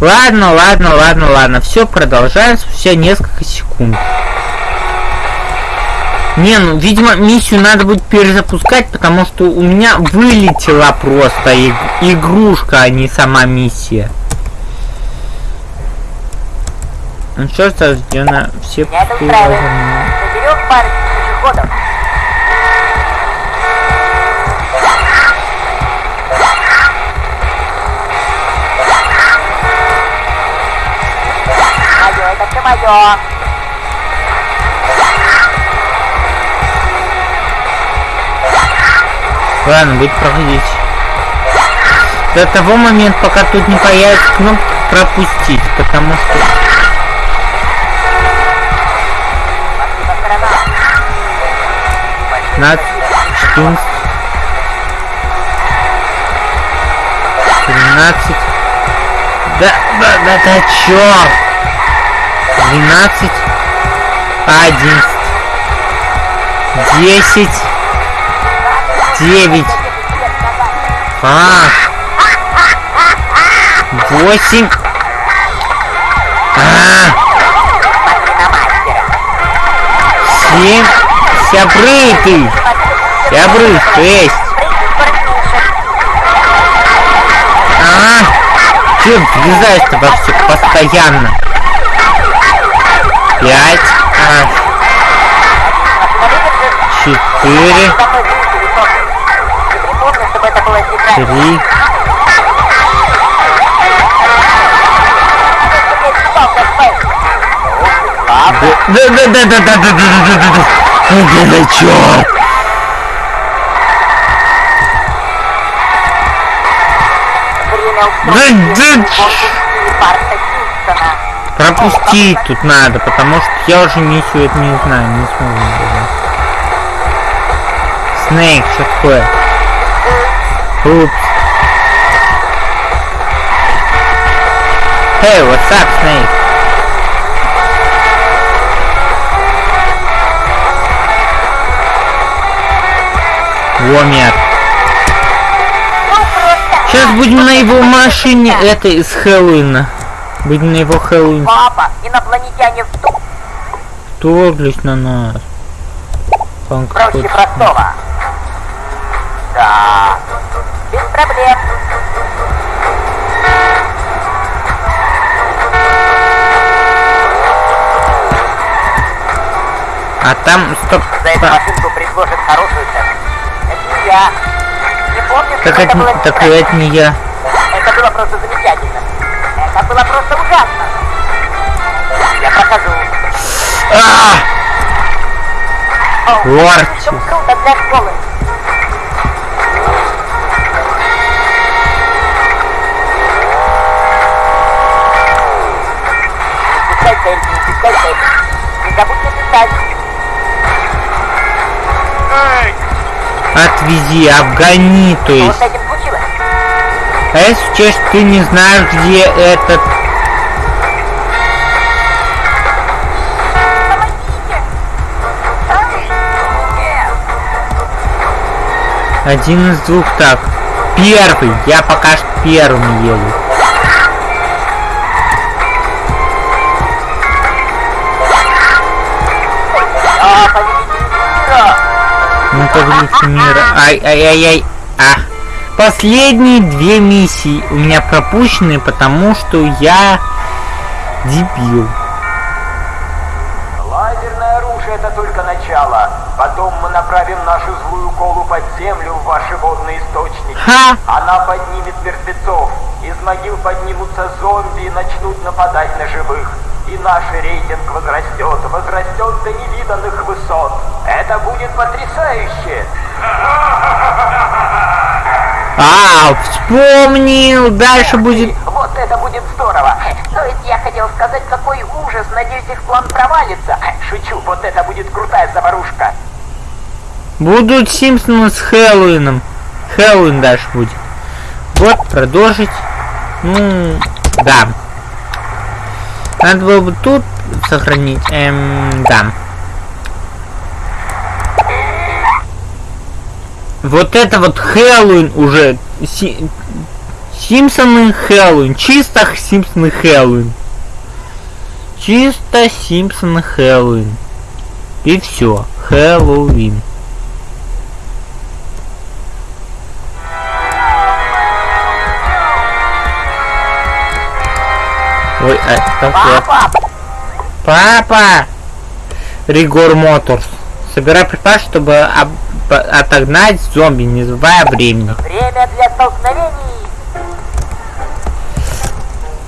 Ладно, ладно, ладно, ладно. Все продолжаем спустя несколько секунд. Не, ну, видимо, миссию надо будет перезапускать, потому что у меня вылетела просто иг игрушка, а не сама миссия. Ну что ж, сождено все Меня это устраивает. Наберем парочку пешеходов. Мое. Ладно, будет проходить. До того момента, пока тут не появится кнопка пропустить, потому что... 15, 14, 13, да, да, да, да, черт! 12, 11, 10, 9, а, 8, а, семь, сябры ты, сябры, шесть, а, ты влезаешь-то во все постоянно, пять, а, четыре, Припомни, чтобы это было играть. три, да, да, да, да, да, да, да, да, да, да, да, да, да, черт! Время Да, устроить да, конкурс Барта Кингстона. Пропустить тут надо, потому что я уже миссию это не знаю, не смогу. Снейк, что такое? Упс. Hey, what's up, Snake? Вомер. Сейчас будем на его машине этой из Хэллоуина. Будем на его Хэллоуин. Папа, инопланетяне в Вторглись на нас. Панк Проще хочет- простого. Да. Без проблем. А там, стоп, За эту машинку предложат хорошую цену. Это не я. Не помню, что это это, было так это не я. Это было просто замечательно. Было просто ужасно. Я прохожу. А! Лорд. слишком круто для школы. Цель, не забудьте писать. Отвези, обгони, то есть. А если честно, ты не знаешь, где этот... Один из двух так. Первый. Я пока что первым еду. Ну, повелитель мира. Ай-ай-ай-ай. А. Последние две миссии у меня пропущены, потому что я дебил. Лазерное оружие это только начало. Потом мы направим нашу злую колу под землю в ваши водные источники. Ха! Она поднимет мертвецов. Из могил поднимутся зомби и начнут нападать на живых. И наш рейтинг возрастет, возрастет до невиданных высот. Это будет потрясающе. А, вспомнил. Дальше будет... Вот это будет здорово. То есть я хотел сказать, какой ужас. Надеюсь, их план провалится. Шучу, вот это будет крутая заварушка. Будут Симпсоны с Хэллоуином. Хэллоуин дальше будет. Вот, продолжить. Ну, да. Надо было бы тут сохранить. Эм, да. Вот это вот Хэллоуин уже. Си- Симпсоны Хэллоуин. Чисто Симпсоны Хэллоуин. Чисто Симпсоны Хэллоуин. И все. Хэллоуин. Ой, а, так я- Папа! Папа! Ригор Моторс. Собирай припас, чтобы об- отогнать зомби, не забывая времени. Время для столкновений!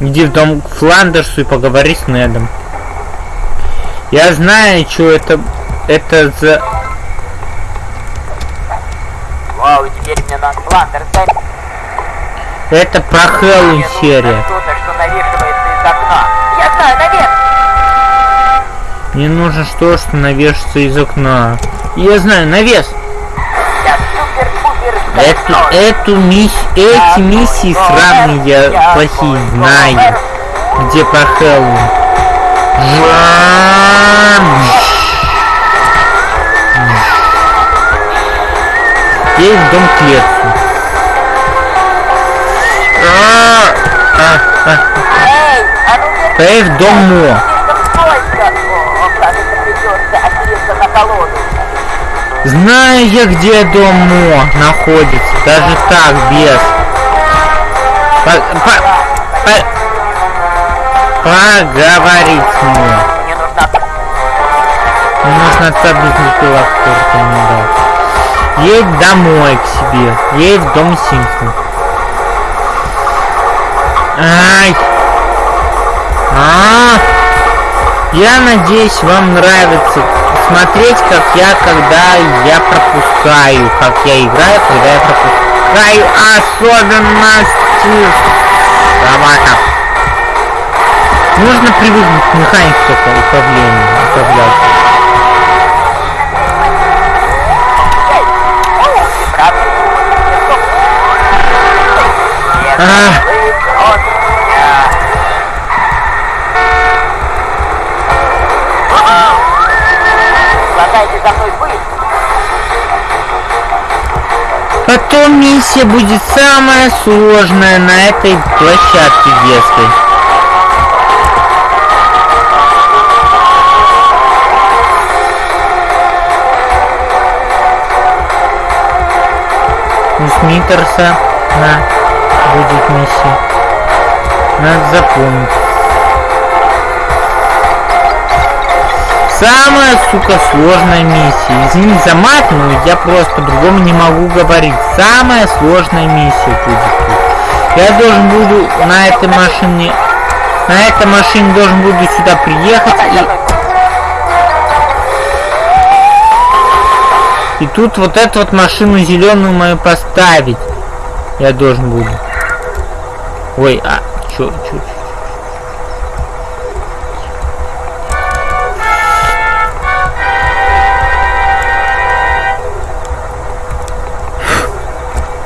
Иди в дом к Фландерсу и поговори с Недом. Я знаю, что это... Это за... Вау, теперь мне надо Фландер дай Это про Хэллоуин серия. навешивается. Я знаю, наверх! Мне нужно что, что навешаться из окна. Я знаю, навес. Эту, эту мисс... Эти миссии сраные я плохие знаю. Где про Хэллоуин. Есть дом! Поехали в дом Мо. Знаю я, где дом Мо находится. Даже так, без. По- по- по- поговорить с Мо. Мне нужна... Нужно отца близнеца который не дал. Едь домой к себе. Едь в дом Симпсон. Ай! А, я надеюсь, вам нравится смотреть, как я, когда я пропускаю, как я играю, когда я пропускаю особенности собака. Нужно привыкнуть к механике только управления, управлять. Эй! Потом миссия будет самая сложная на этой площадке детской. У Смитерса на будет миссия. Надо запомнить. Самая, сука, сложная миссия. Извини за мат, но я просто по-другому не могу говорить. Самая сложная миссия будет. Я должен буду на этой машине... На этой машине должен буду сюда приехать и... И тут вот эту вот машину зеленую мою поставить. Я должен буду. Ой, а, чё, чё, чё?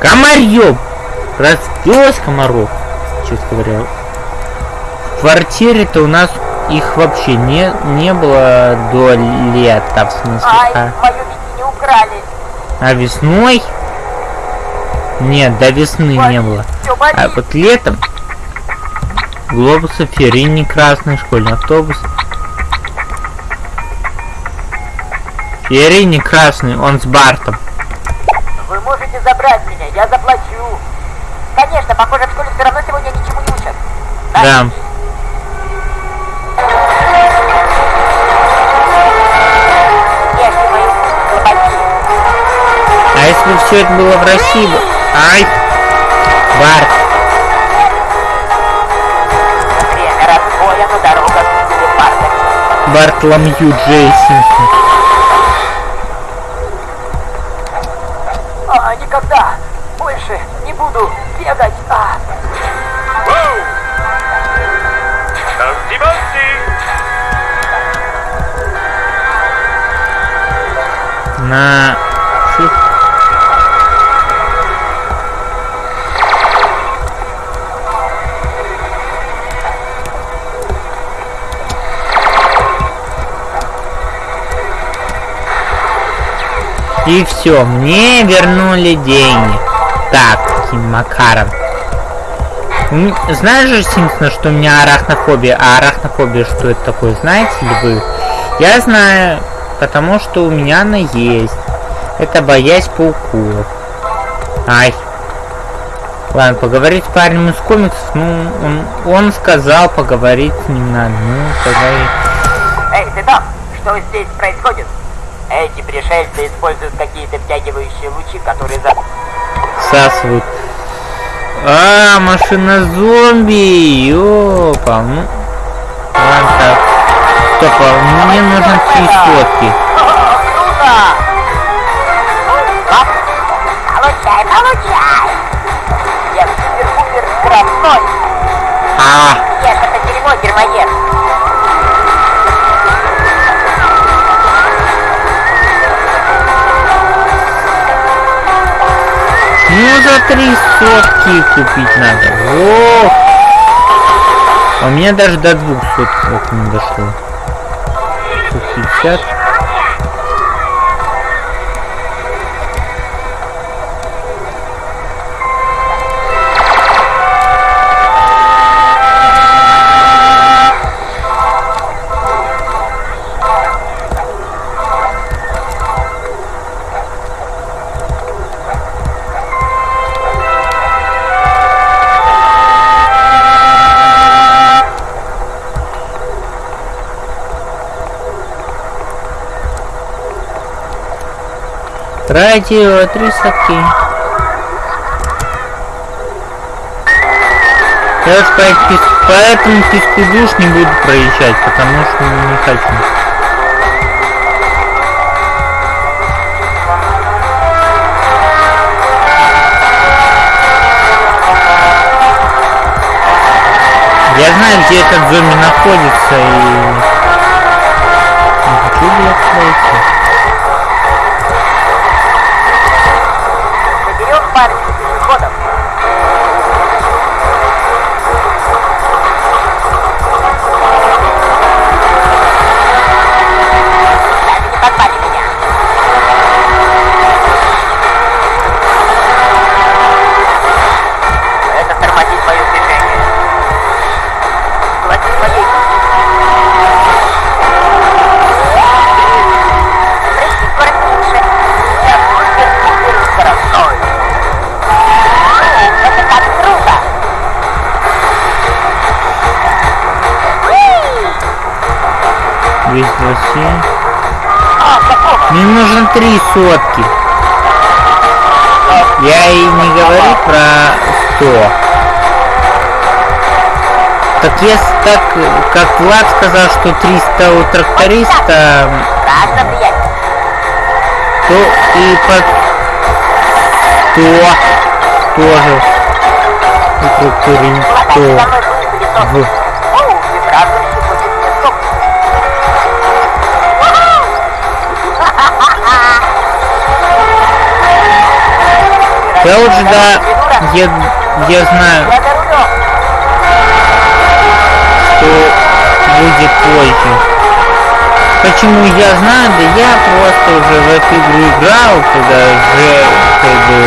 Комарьёб! Разбилось комаров, честно говоря. В квартире-то у нас их вообще не, не было до лета, в смысле. Ай, А, мою украли. а весной? Нет, до весны не было. Болит. А вот летом глобусы Ферини красный школьный автобус. Ферини красный, он с Бартом. Забрать меня, я заплачу. Конечно, похоже, в школе все равно сегодня ничему не учат. Да. Слабаки. А если бы все это было в России? Ай! Барт. Время разбоя. Бартоломью Джейсон. Фу. И все, мне вернули деньги. Так, каким макаром. М, Знаешь же, Симпсон, что у меня арахнофобия? А арахнофобия что это такое, знаете ли вы? Я знаю, потому что у меня она есть. Это боязнь пауков. Ай. Ладно, поговорить с парнем из комиксов, ну, он, он сказал, поговорить с ним надо. Ну, тогда и- Эй, ты там? Что здесь происходит? Эти пришельцы используют какие-то втягивающие лучи, которые за... всасывают. А, машина зомби! Ёпа, ну... Ладно, так. Стоп, а мне нужно три сотки. Получай, получай! Я супер-пупер скоростной! А, Ешь это дерьмо, дерьмоед! ну за три сотки купить надо. О! А у меня даже до двух соток не дошло. justiciar Радио, три сотки. Я уж по, пес- по этому песку душ не буду проезжать, потому что не хочу. Я знаю, где этот зомби находится, и... 227. Какого? Мне нужно три сотки. Я и не говорю про 100. Так если так, как Влад сказал, что 300 у тракториста, то и под 100 тоже у тракториста. Я лучше да, я, я знаю, что будет позже. Почему я знаю? Да я просто уже в эту игру играл, когда же был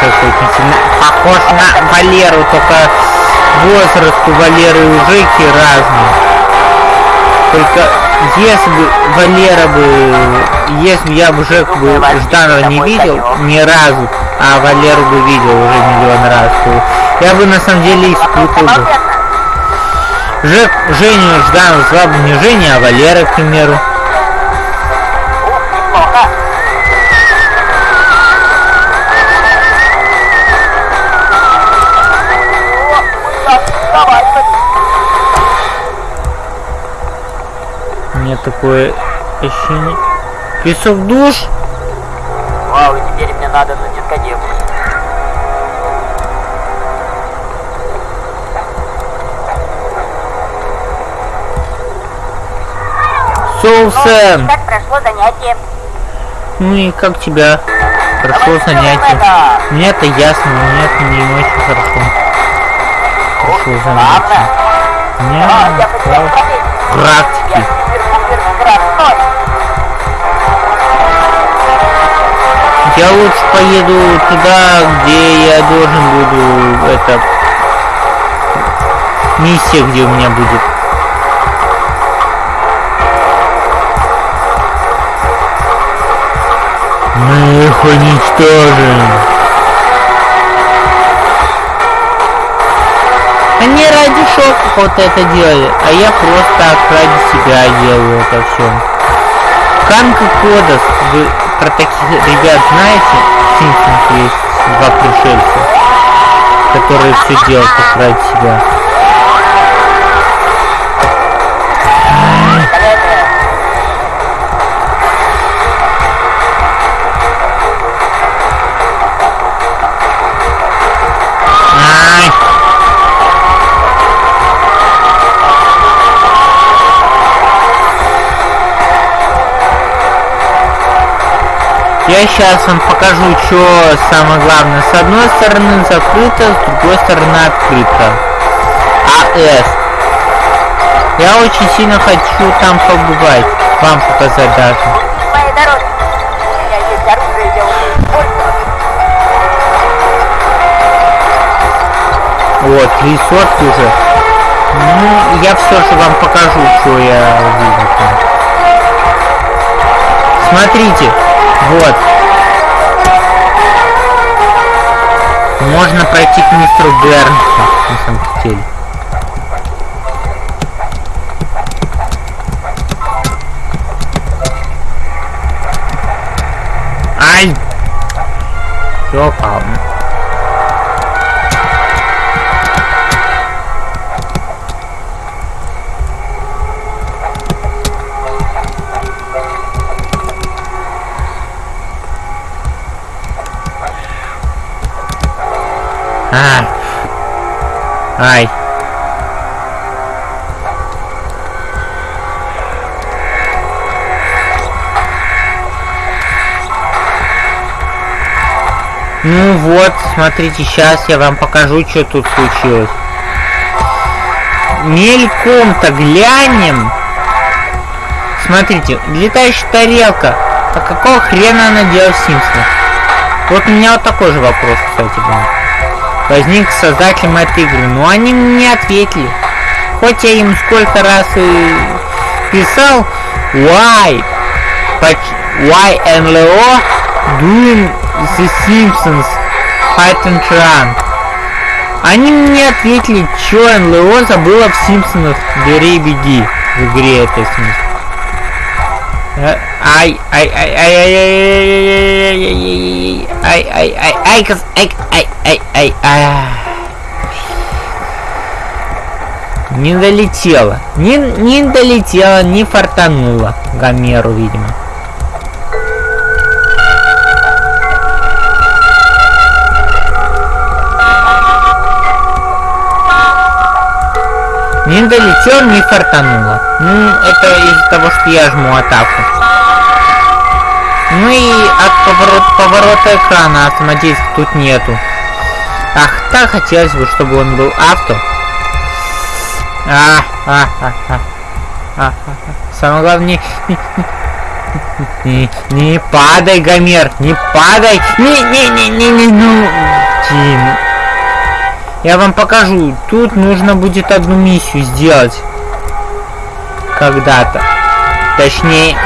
какой-то сильно похож на Валеру, только возраст у Валеры и у Жеки разный. Только если бы Валера бы, если бы я бы Жеку бы Жданова не видел ни разу, а Валеру бы видел уже миллион раз, я бы на самом деле испутал бы. Жек, Женю Жданов звал бы не Женя, а Валера, к примеру. У меня такое ощущение. Песок душ? Вау, и теперь мне надо на дискотеку. Соусом! Как прошло занятие? Ну и как тебя? Прошло занятие. Мне это ясно, но мне это не очень хорошо. Прошло занятие. Мне А, ну. Я практики. Я лучше поеду туда, где я должен буду это миссия, где у меня будет. Мы их уничтожим. Они ради шока вот это делали, а я просто так ради себя делаю это все. Канка Кодос, вы про таких ребят знаете? В Симпсонах есть два пришельца, которые все делают ради себя. Я сейчас вам покажу, что самое главное. С одной стороны закрыто, с другой стороны открыто. АС. Я очень сильно хочу там побывать. Вам показать даже. Вот, сотки уже. Ну, я все же вам покажу, что я увидел там. Смотрите, вот. Можно пройти к мистеру Бернсу, на самом деле. Ай! Все, палм. А. Ай. Ну вот, смотрите, сейчас я вам покажу, что тут случилось. Мельком-то глянем. Смотрите, летающая тарелка. А какого хрена она делает в Симпсонах? Вот у меня вот такой же вопрос, кстати, был возник создателем этой игры. Но они мне ответили. Хоть я им сколько раз и писал, why, why NLO doing the Simpsons Fight and Run. Они мне ответили, что НЛО забыла в Симпсонах Бери и беги в игре этой смысле. Э, Ай, ай, ай, ай, ай, ай, ай, ай, ай, ай, ай, ай, кос- ай, ай, ай, ай, ай. Не долетела. Не, не долетела, не фартанула Гомеру, видимо. Не долетел, не фартануло. Ну, это из-за того, что я жму атаку. Ну и от поворот, поворота экрана автоматически тут нету. Ах, так хотелось бы, чтобы он был авто. А, а, а, а. А, а, а. Самое главное, не, не, не, падай, Гомер, не падай. Не, не, не, не, не, ну, Тим. Я вам покажу. Тут нужно будет одну миссию сделать. Когда-то. Точнее,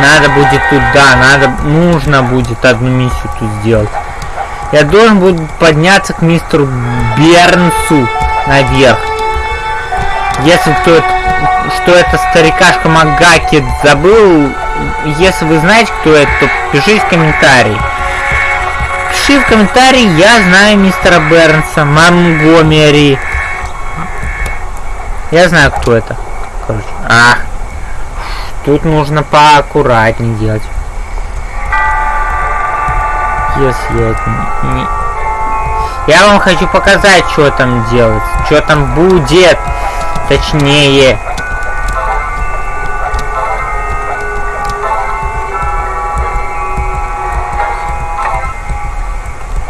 надо будет тут, да, надо, нужно будет одну миссию тут сделать. Я должен буду подняться к мистеру Бернсу наверх. Если кто это, что это старикашка Магаки забыл, если вы знаете, кто это, то пишите в комментарии. Пиши в комментарии, я знаю мистера Бернса, Монгомери. Я знаю, кто это. Короче. Ах, Тут нужно поаккуратнее делать. Если я не, Я вам хочу показать, что там делать. Что там будет. Точнее.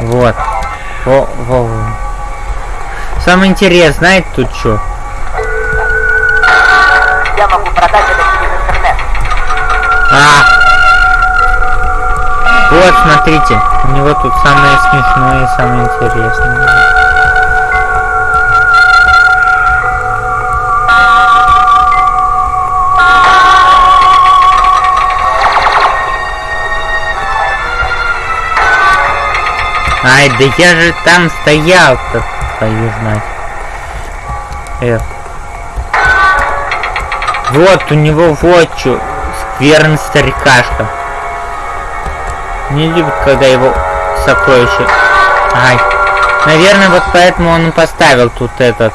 Вот. Во, во, во. Самое интересное, знаете тут что? Я могу продать это. Вот, смотрите, у него тут самое смешное и самое интересное. Ай, да я же там стоял-то, твою знать. Эх. Вот, у него вот что. Скверный старикашка. Не любит, когда его сокровище... Ай. Наверное, вот поэтому он и поставил тут этот...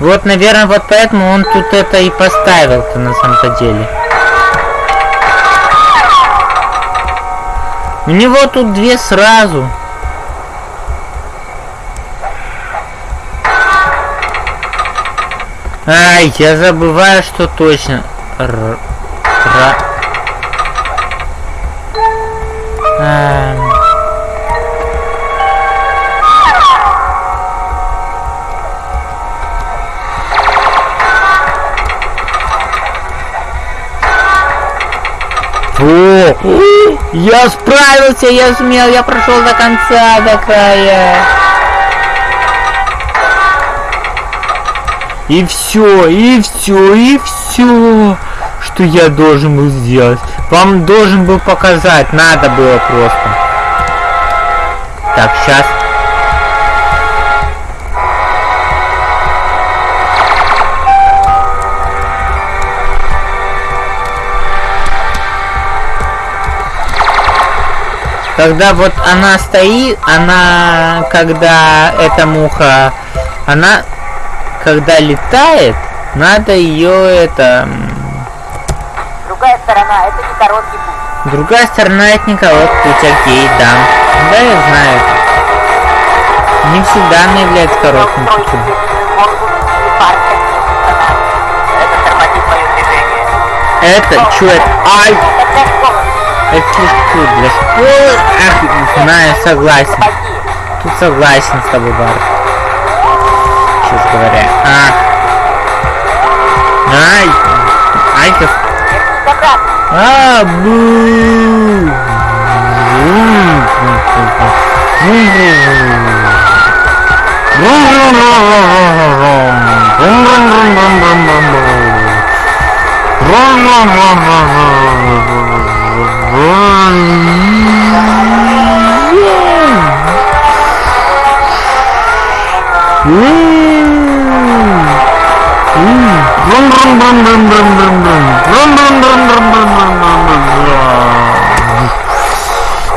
Вот, наверное, вот поэтому он тут это и поставил-то на самом-то деле. У него тут две сразу. Ай, я забываю, что точно. Р... Ра... А... О, я справился, я сумел, я прошел до конца, до края. И все, и все, и все, что я должен был сделать. Вам должен был показать, надо было просто. Так, сейчас. Когда вот она стоит, она, когда эта муха, она когда летает, надо ее это... Другая сторона, это не короткий путь. Другая сторона это не короткий путь, окей, да. Да, я знаю. Не всегда она является коротким путем. Это движение. Это, чё это? Ай! Это слишком для школы. Ах, знаю, согласен. Тут согласен с тобой, Бар. Честно говоря. А. Ай! Ай, как... Вернись обратно. А, бу!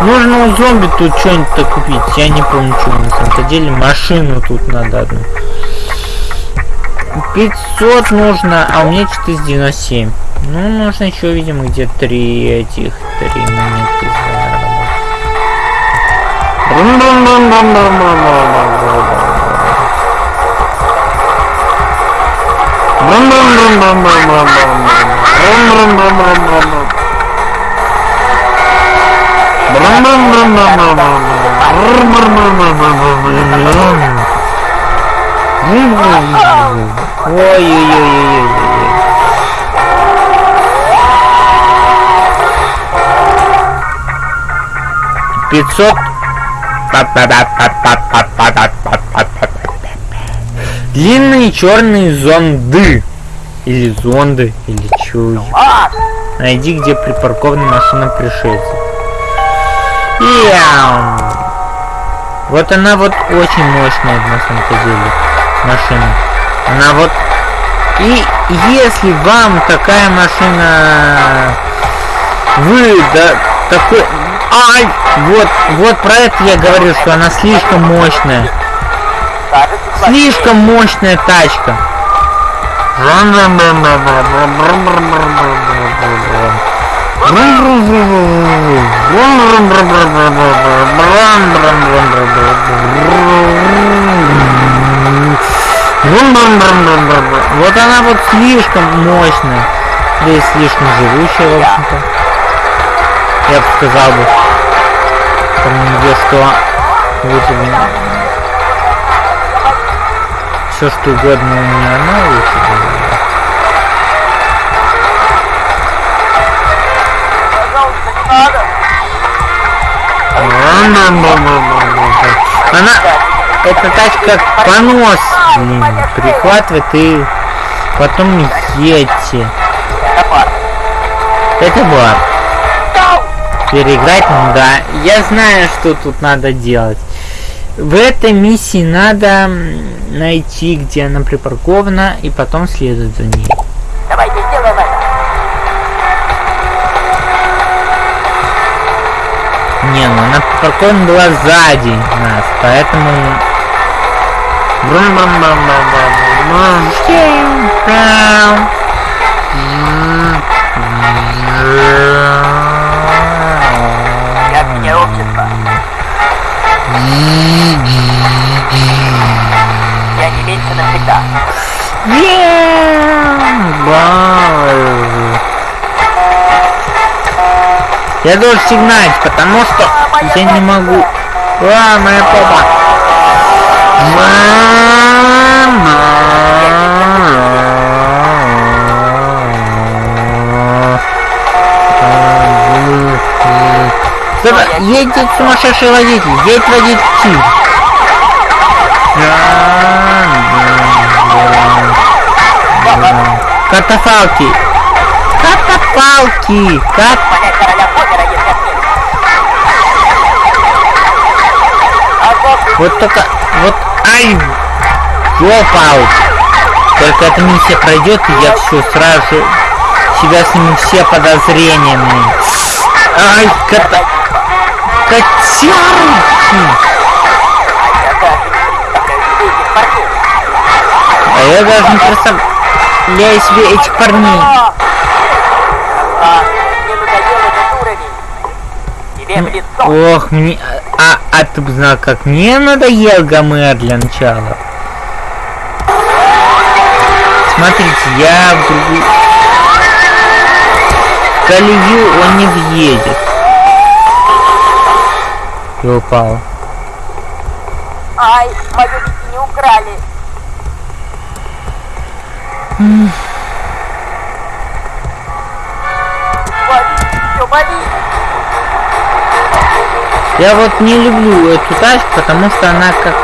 Нужно у зомби тут что-нибудь купить. Я не помню, что на самом деле. Машину тут надо одну. 500 нужно, а у меня что-то из 97. Ну, нужно еще, видимо, где три этих, три монетки Ой-ой-ой-ой-ой. Пятьсот. Длинные черные зонды. Или зонды, или. Вот. Найди, где припаркована машина пришельцев. Яу. Вот она вот очень мощная на самом деле машина. Она вот и если вам такая машина вы да такой ай вот вот про это я говорю что она слишком мощная. Слишком мощная тачка Вот она вот слишком мощная. Да и слишком живущая, в общем-то. Я бы сказал бы. Там нигде что бы все что угодно не она лучше. Она, эта тачка как понос, блин, прихватывает и потом едьте. Это бар. Переиграть, да. Я знаю, что тут надо делать. В этой миссии надо найти, где она припаркована, и потом следовать за ней. Давайте сделаем это. Не, ну она припаркована была сзади нас, поэтому... Мне общество. Я не меньше навсегда. Я должен сигналить, потому что я не могу. А, моя попа. Стоп, едет сумасшедший водитель, едет водитель. Катафалки. Катафалки. Кат... Понять короля Поттера, если отменишь. А вот только... Вот... Ай! Дропаут. Только эта миссия пройдет, и я все сразу себя сниму все подозрениями. Ай, кота... Котярки! А я даже не представляю себе этих парней. Ох, мне... А, а ты бы знал, как мне надоел Гомер для начала. Смотрите, я в другую... Колею он не въедет. И упал. Ай, мою не украли. Вали, все, вали. Я вот не люблю эту тачку, потому что она как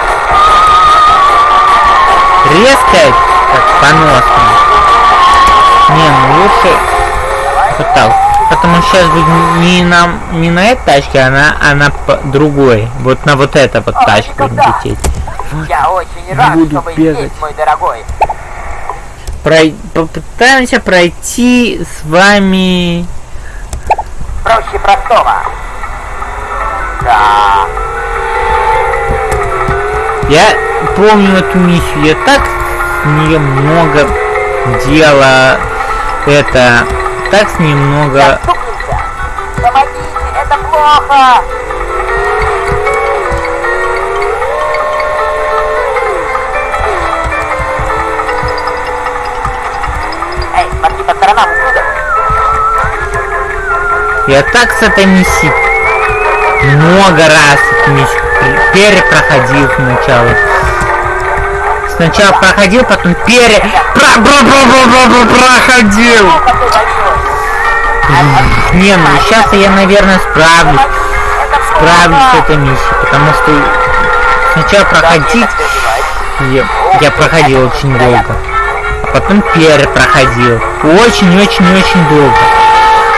резкая, как поносная. Не, ну лучше вот так. Потому что сейчас будет не на, не на этой тачке, а на, а на другой. Вот на вот это вот А, тачку никогда. лететь. Я очень рад, Буду что вы бегать. здесь, мой дорогой. Прой- попытаемся пройти с вами... Проще простого. Да. Я помню эту миссию, я так с нее много дела. Это... Так с ней много... Заступимся. Помогите, это плохо. Эй, смотри по сторонам, ублюдок. Я так с этой миссией много раз перепроходил сначала. Сначала проходил, потом пере... Про про про про про проходил. Не, ну сейчас я, наверное, справлюсь. Справлюсь с этой миссией, потому что сначала проходить я, я проходил очень долго. А потом перепроходил. Очень-очень-очень долго.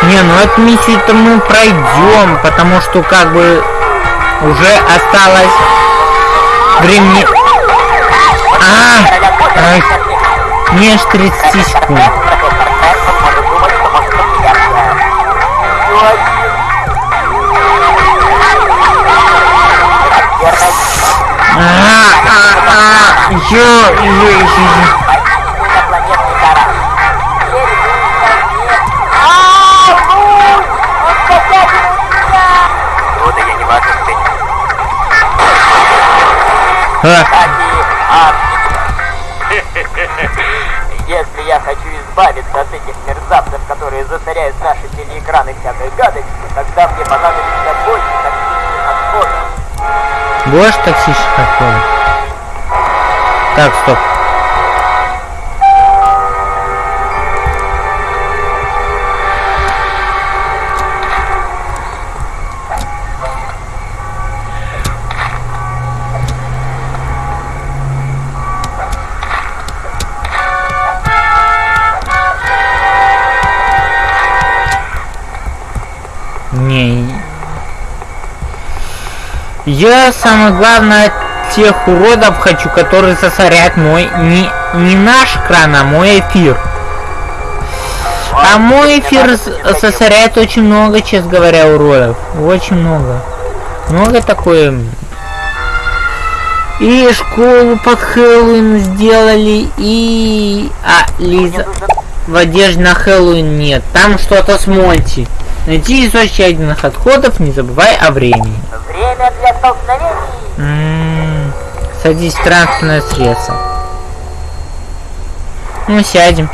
Не, ну эту миссию-то мы пройдем, потому что как бы уже осталось времени... А, ай, меньше 30 секунд. А, а, Если я хочу избавиться от этих мерзавцев, которые засоряют наши телеэкраны всякой гадостью, тогда мне понадобится тактичных токсичных отходов. Так, стоп. Я самое главное тех уродов хочу, которые засорят мой не, не наш кран, а мой эфир. А мой эфир засоряет очень много, честно говоря, уродов. Очень много. Много такое. И школу под Хэллоуин сделали, и... А, Лиза... В одежде на Хэллоуин нет. Там что-то с Монти. Найти источник отходов, не забывай о времени. Время для столкновений. М м-м-м. Садись в транспортное средство. Ну, сядем.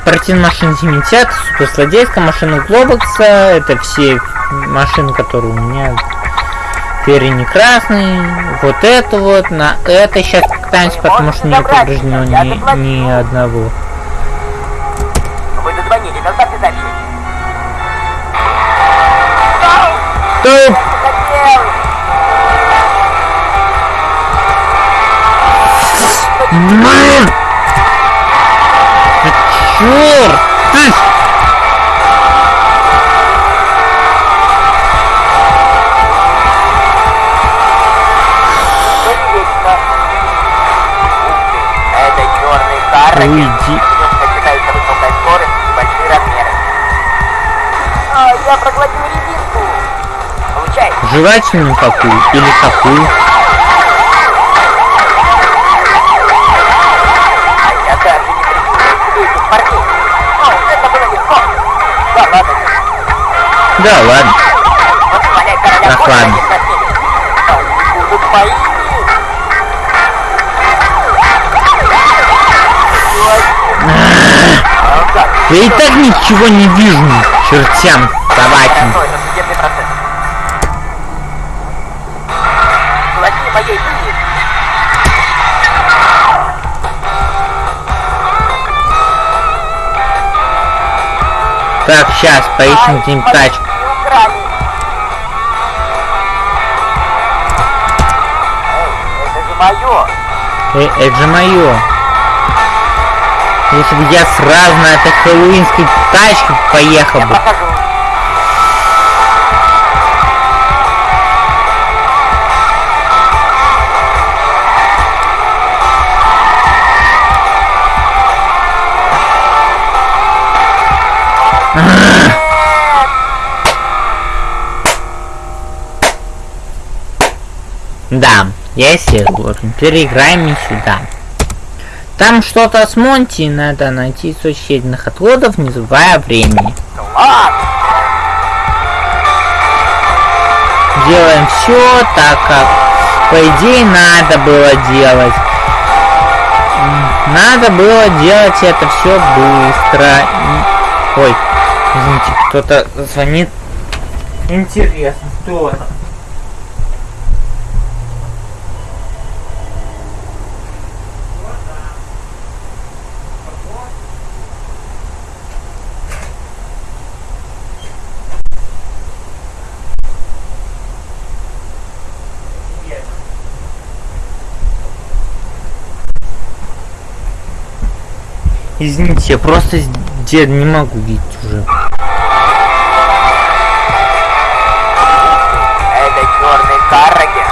Спортивная машина 70, суперзлодейская машина Глобокса, это все машины, которые у меня перья красный, вот это вот, на это сейчас покатаемся, потому что не повреждено ни, ни одного. Вы дозвонили, доставьте сообщение. Стоп! Блин! Черт! Ты! Не спросили. Они будут моими. А как? Я и так ничего не вижу, чертям собакин. Так, сейчас поищем Ай, тачку. Эй, это же мое. Э, это же мое. Если бы я сразу на этой хэллоуинской тачке поехал бы. Да, я согласен. Переиграем не сюда. Там что-то с Монти, надо найти источник отходов, не забывая времени. Делаем все так, как по идее надо было делать. Надо было делать это все быстро. И- Ой, извините, кто-то звонит. Интересно, кто это? Извините, я просто деда не могу видеть уже. Это черный карраги.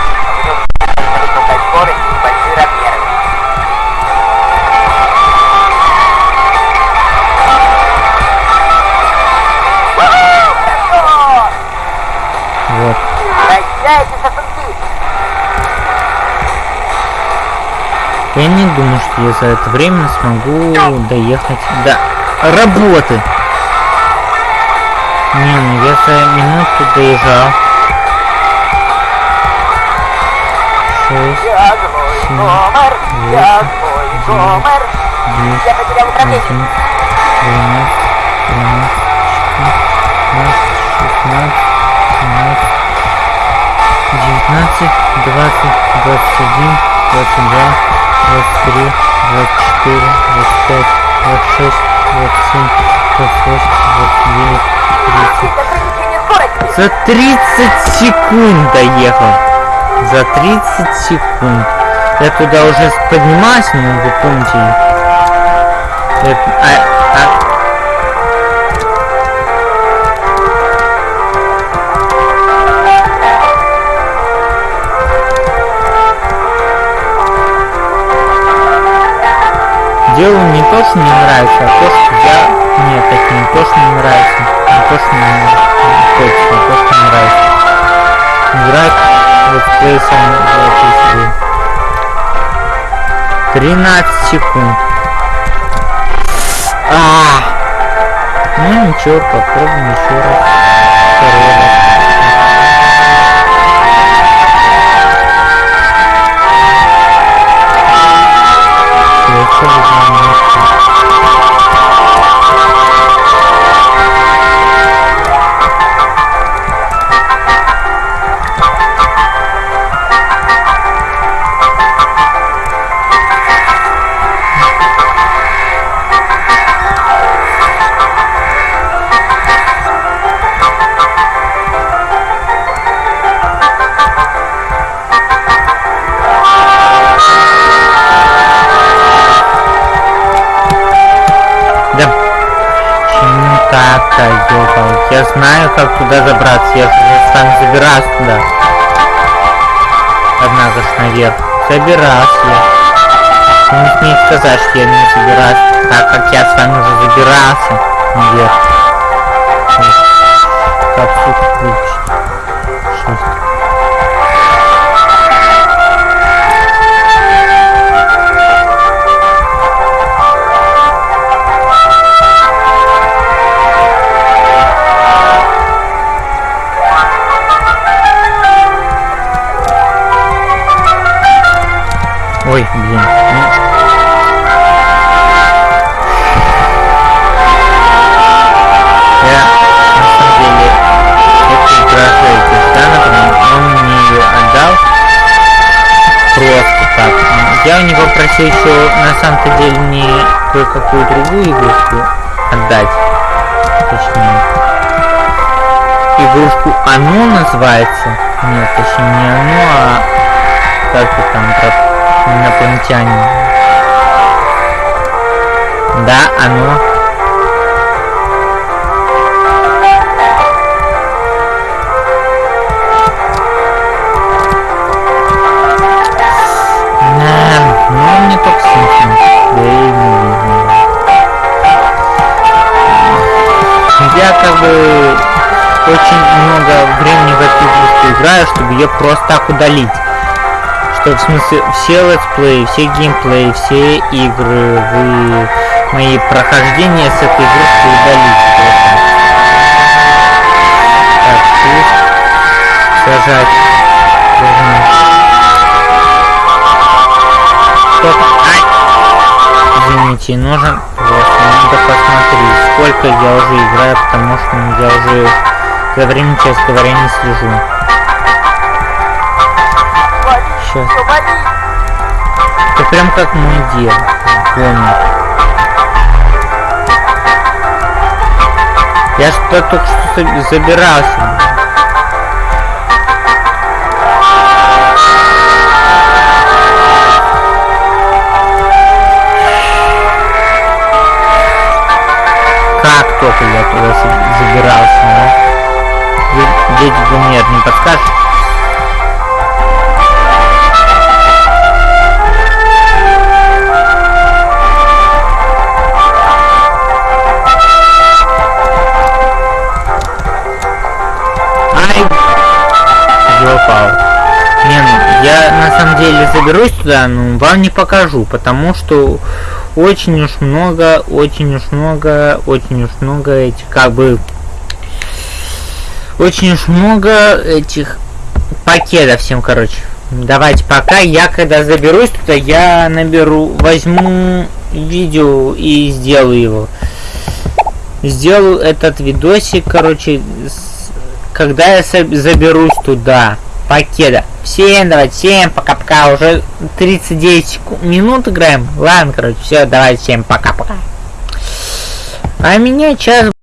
Я не думаю, что я за это время смогу доехать до работы. Не, ну я за минуту доезжал. Шесть, Семь, восемь, девять, Я потерял управление. один, двенадцать, тринадцать, четырнадцать, шестнадцать, семнадцать, девятнадцать, двадцать, двадцать один, двадцать два, двадцать три, двадцать четыре, двадцать пять, двадцать шесть, двадцать семь, двадцать восемь, двадцать девять, тридцать. Ограничение скорости! За 30 секунд доехал. За 30 секунд. Я туда уже поднимался, но вы помните. Это- а- а- то, что не нравится, а то, что я... Нет, это не то, что не нравится. Не то, что не хочется, а то, что не нравится. Играть летсплейсом в этой игре. 13 секунд. А, ну ничего, попробуем еще раз. Второй раз. Следующий you. Я знаю, как туда забраться. Я же сам забираюсь туда. Однако ж наверх. Забираюсь я. Ты не смей сказать, что я не забираюсь, так как я с вами уже забирался наверх. Мне ее отдал просто. Я у него просил еще, на самом-то деле, не кое-какую другую игрушку отдать. Точнее. Игрушку «Оно» называется. Нет, точнее не «Оно», а как-то там инопланетяне. Да, оно. Да, ну только смешно. Видно. Я как бы очень много времени в эту игрушку играю, чтобы ее просто так удалить. Что в смысле все летсплеи, все геймплеи, все игры, вы мои прохождения с этой игрушкой просто. Так, пусть сажать. Стоп. Ай! Извините, нужен просто надо посмотреть, сколько я уже играю, потому что я уже за время, честно говоря, не слежу. Вали! Это прям как мой дед. Понял. Я что только что за- забирался. Как только я туда за- забирался, а? Дед- Гумер, не подскажешь? Ёпал. Не, ну, я на самом деле заберусь туда, но вам не покажу, потому что очень уж много, очень уж много, очень уж много этих, как бы, очень уж много этих пакетов всем, короче. Давайте пока, я когда заберусь туда, я наберу, возьму видео и сделаю его. Сделаю этот видосик, короче, с- когда я заберусь туда, пакета. Всем давайте, всем пока-пока, уже 39 секунд, минут играем. Ладно, короче, все, давайте, всем пока-пока. А меня сейчас